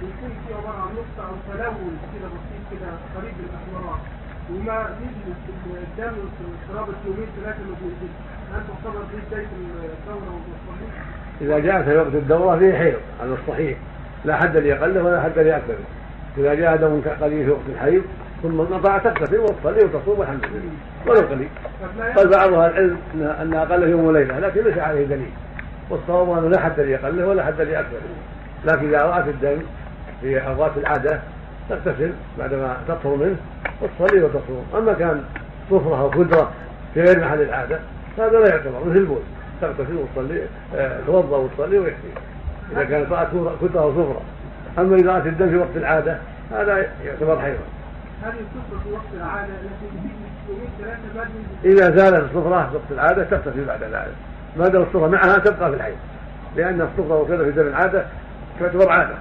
فيكون في عبارة عن نقطة أو تلون كده بسيط كده قريب الاحمرار وما نزل الدم في يومين ثلاثة ما بينزلش هل تعتبر دي بداية الدوره والصحيح؟ إذا جاء في وقت الدورة فيه حيض على الصحيح. لا حد لأقله ولا حد لأكثره إذا جاء دم قليل في وقت الحيض ثم انقطع تغتسل وتصلي وتصوم والحمد لله. ولو قليل. قال بعض أهل العلم ان أقل يوم وليلة لكن ليس عليه دليل. والصواب أنه لا حد لاقله ولا حد لاكثره لكن إذا رأت الدم في أوقات العادة تغتسل بعدما تطهر منه وتصلي وتصوم. أما كان صفره أو قدره في غير محل العادة هذا لا يعتبر مثل البول. تغتسل وتصلي آه، توضأ وتصلي ويكفي إذا كانت رأت كدره أو صفره أما إذا رأت الدم في وقت العادة هذا يعتبر حيضا. هذه الصفرة في وقت العادة التي إذا زالت الصفرة في وقت العادة تغتسل بعد ذلك. ما دام الصفرة معها تبقى في الحيض. لأن الصفرة وكذا في دم العادة تعتبر عادة